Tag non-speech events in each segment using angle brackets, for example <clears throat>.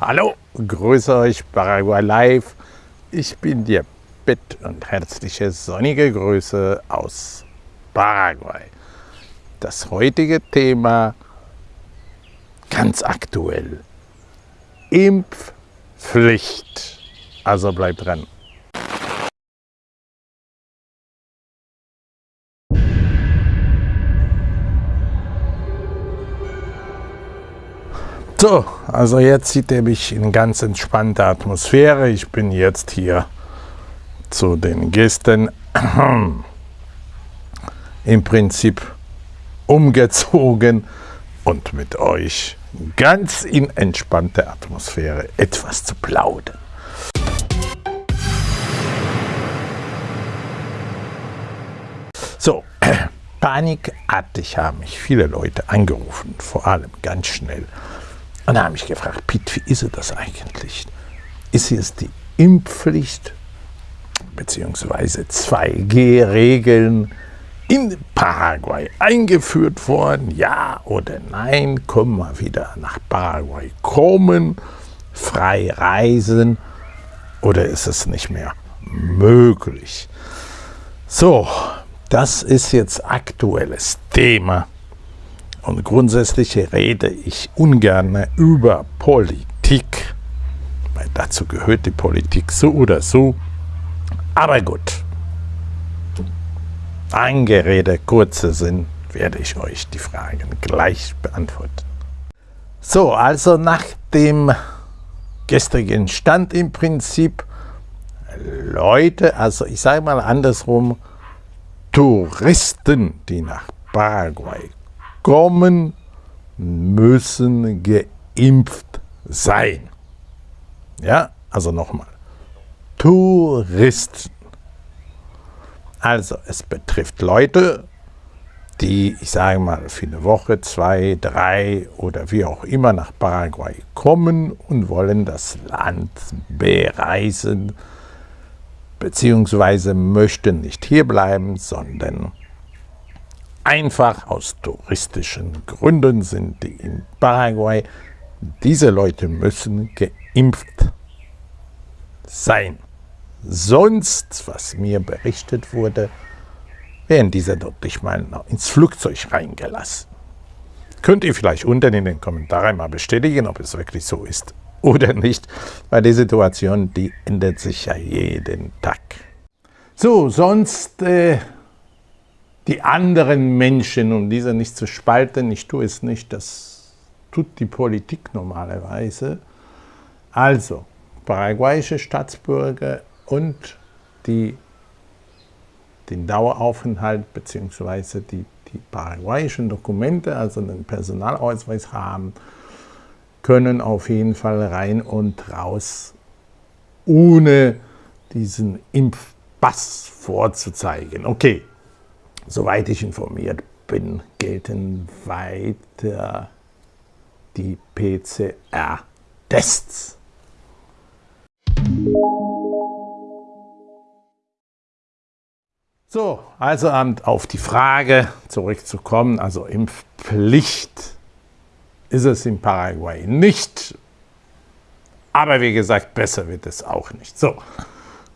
Hallo, grüße euch Paraguay Live. Ich bin dir Bett und herzliche sonnige Grüße aus Paraguay. Das heutige Thema ganz aktuell. Impfpflicht. Also bleibt dran. So, also jetzt sieht er mich in ganz entspannter Atmosphäre. Ich bin jetzt hier zu den Gästen <clears throat> im Prinzip umgezogen und mit euch ganz in entspannter Atmosphäre etwas zu plaudern. So, <clears throat> panikartig haben mich viele Leute angerufen, vor allem ganz schnell. Und da habe ich gefragt, Piet, wie ist das eigentlich? Ist jetzt die Impfpflicht bzw. 2G-Regeln in Paraguay eingeführt worden? Ja oder nein? Können wir wieder nach Paraguay kommen, frei reisen oder ist es nicht mehr möglich? So, das ist jetzt aktuelles Thema und grundsätzlich rede ich ungern über Politik, weil dazu gehört die Politik so oder so. Aber gut, Angerede, kurzer Sinn, werde ich euch die Fragen gleich beantworten. So, also nach dem gestrigen Stand im Prinzip Leute, also ich sage mal andersrum, Touristen, die nach Paraguay kommen, müssen geimpft sein. Ja, also nochmal. Touristen. Also es betrifft Leute, die, ich sage mal, für eine Woche, zwei, drei oder wie auch immer nach Paraguay kommen und wollen das Land bereisen, beziehungsweise möchten nicht hierbleiben, sondern einfach aus touristischen Gründen sind die in Paraguay. Diese Leute müssen geimpft sein. Sonst, was mir berichtet wurde, werden diese dort nicht mal ins Flugzeug reingelassen. Könnt ihr vielleicht unten in den Kommentaren mal bestätigen, ob es wirklich so ist oder nicht, weil die Situation, die ändert sich ja jeden Tag. So, sonst äh, die anderen Menschen, um diese nicht zu spalten, ich tue es nicht, das tut die Politik normalerweise. Also, paraguayische Staatsbürger und die den Daueraufenthalt bzw. Die, die paraguayischen Dokumente, also den Personalausweis haben, können auf jeden Fall rein und raus, ohne diesen Impfpass vorzuzeigen. Okay, Soweit ich informiert bin, gelten weiter die PCR-Tests. So, also auf die Frage zurückzukommen, also Impfpflicht ist es in Paraguay nicht, aber wie gesagt, besser wird es auch nicht. So,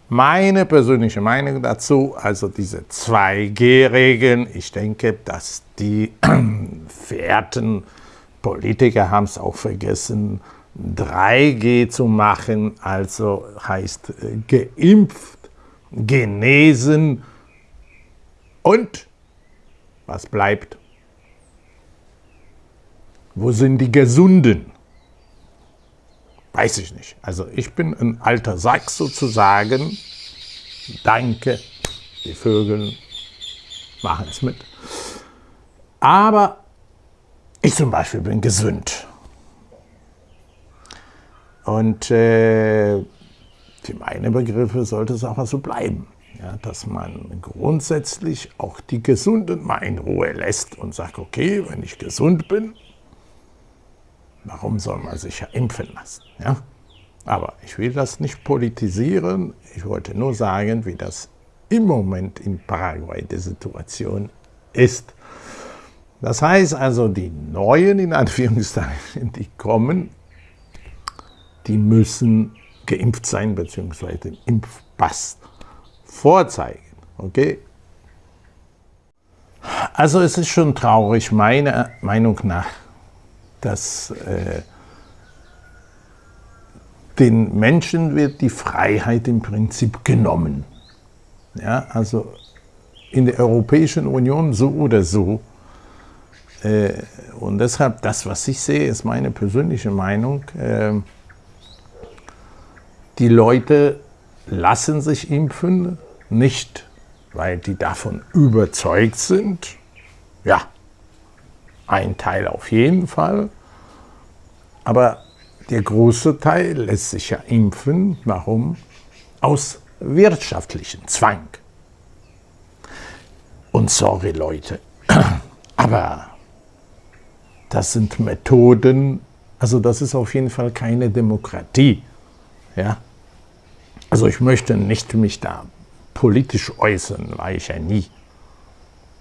meine persönliche Meinung dazu, also diese 2G-Regeln, ich denke, dass die <clears throat> verehrten Politiker haben es auch vergessen, 3G zu machen, also heißt äh, geimpft, genesen und was bleibt? Wo sind die Gesunden? Weiß ich nicht. Also ich bin ein alter Sack sozusagen. Danke, die Vögel machen es mit. Aber ich zum Beispiel bin gesund. Und äh, für meine Begriffe sollte es auch so bleiben. Ja, dass man grundsätzlich auch die Gesunden mal in Ruhe lässt und sagt, okay, wenn ich gesund bin, Warum soll man sich ja impfen lassen? Ja? Aber ich will das nicht politisieren. Ich wollte nur sagen, wie das im Moment in Paraguay die Situation ist. Das heißt also, die Neuen, in Anführungszeichen, die kommen, die müssen geimpft sein bzw. den Impfpass vorzeigen. Okay? Also es ist schon traurig, meiner Meinung nach, dass äh, den Menschen wird die Freiheit im Prinzip genommen. Ja, also in der Europäischen Union so oder so. Äh, und deshalb, das, was ich sehe, ist meine persönliche Meinung. Äh, die Leute lassen sich impfen, nicht weil die davon überzeugt sind. Ja, ein Teil auf jeden Fall. Aber der große Teil lässt sich ja impfen. Warum? Aus wirtschaftlichen Zwang. Und sorry Leute, <clears throat> aber das sind Methoden, also das ist auf jeden Fall keine Demokratie. Ja? Also ich möchte nicht mich da politisch äußern, war ich ja nie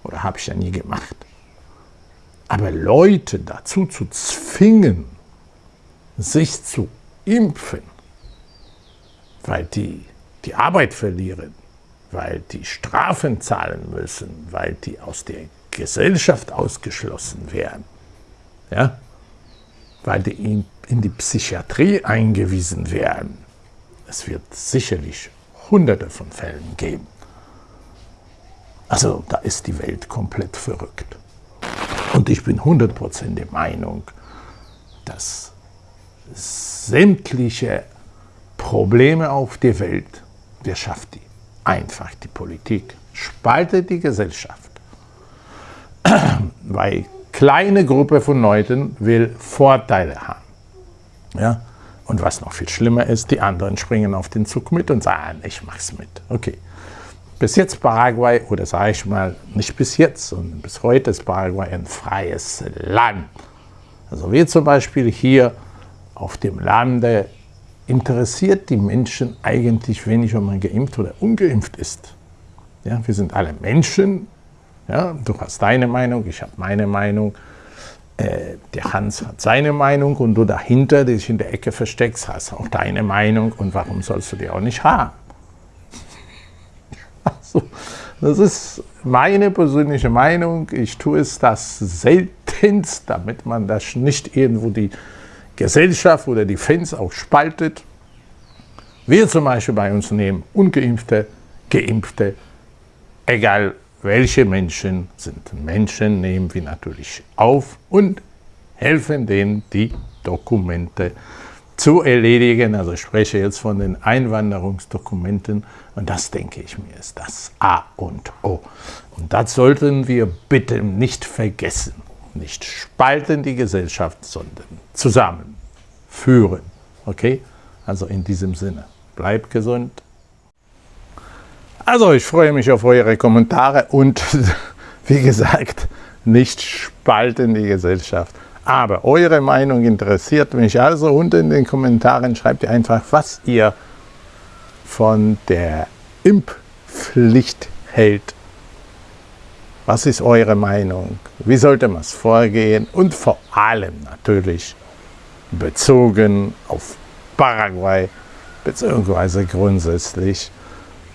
oder habe ich ja nie gemacht. Aber Leute dazu zu zwingen, sich zu impfen, weil die die Arbeit verlieren, weil die Strafen zahlen müssen, weil die aus der Gesellschaft ausgeschlossen werden, ja? weil die in, in die Psychiatrie eingewiesen werden. Es wird sicherlich hunderte von Fällen geben. Also da ist die Welt komplett verrückt. Und ich bin 100% der Meinung, dass sämtliche Probleme auf der Welt, wer schafft die? Einfach die Politik, spaltet die Gesellschaft. <clears throat> Weil kleine Gruppe von Leuten will Vorteile haben. Ja? Und was noch viel schlimmer ist, die anderen springen auf den Zug mit und sagen, ich mach's mit. Okay. Bis jetzt Paraguay, oder sage ich mal, nicht bis jetzt, sondern bis heute ist Paraguay ein freies Land. Also wir zum Beispiel hier auf dem Lande interessiert die Menschen eigentlich wenig, ob man geimpft oder ungeimpft ist. Ja, wir sind alle Menschen. Ja, du hast deine Meinung, ich habe meine Meinung. Äh, der Hans hat seine Meinung und du dahinter, der dich in der Ecke versteckst, hast auch deine Meinung. Und warum sollst du die auch nicht haben? Das ist meine persönliche Meinung. Ich tue es das seltenst, damit man das nicht irgendwo die Gesellschaft oder die Fans auch spaltet. Wir zum Beispiel bei uns nehmen Ungeimpfte, Geimpfte, egal welche Menschen sind Menschen, nehmen wir natürlich auf und helfen denen, die Dokumente zu erledigen. Also ich spreche jetzt von den Einwanderungsdokumenten und das, denke ich mir, ist das A und O. Und das sollten wir bitte nicht vergessen nicht spalten die Gesellschaft, sondern zusammenführen. Okay? Also in diesem Sinne, bleibt gesund. Also ich freue mich auf eure Kommentare und <laughs> wie gesagt, nicht spalten die Gesellschaft. Aber eure Meinung interessiert mich. Also unten in den Kommentaren schreibt ihr einfach, was ihr von der Impfpflicht hält was ist eure Meinung? Wie sollte man es vorgehen? Und vor allem natürlich bezogen auf Paraguay, beziehungsweise grundsätzlich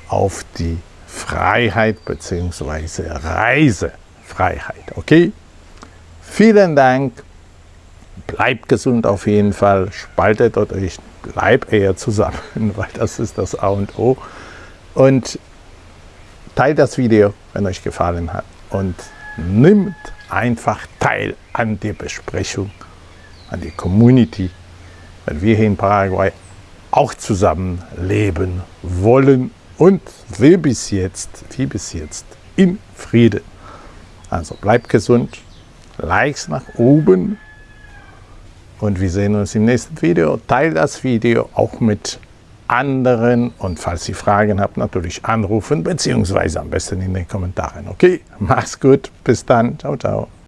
auf die Freiheit bzw. Reisefreiheit. Okay? Vielen Dank. Bleibt gesund auf jeden Fall. Spaltet euch, bleibt eher zusammen, <laughs> weil das ist das A und O. Und teilt das Video, wenn euch gefallen hat und nimmt einfach teil an der Besprechung, an die Community, weil wir hier in Paraguay auch zusammen leben wollen und wie bis jetzt, wie bis jetzt, in Frieden. Also bleibt gesund, Likes nach oben und wir sehen uns im nächsten Video. Teilt das Video auch mit anderen und falls ihr Fragen habt, natürlich anrufen, beziehungsweise am besten in den Kommentaren. Okay, <laughs> mach's gut, bis dann, ciao, ciao.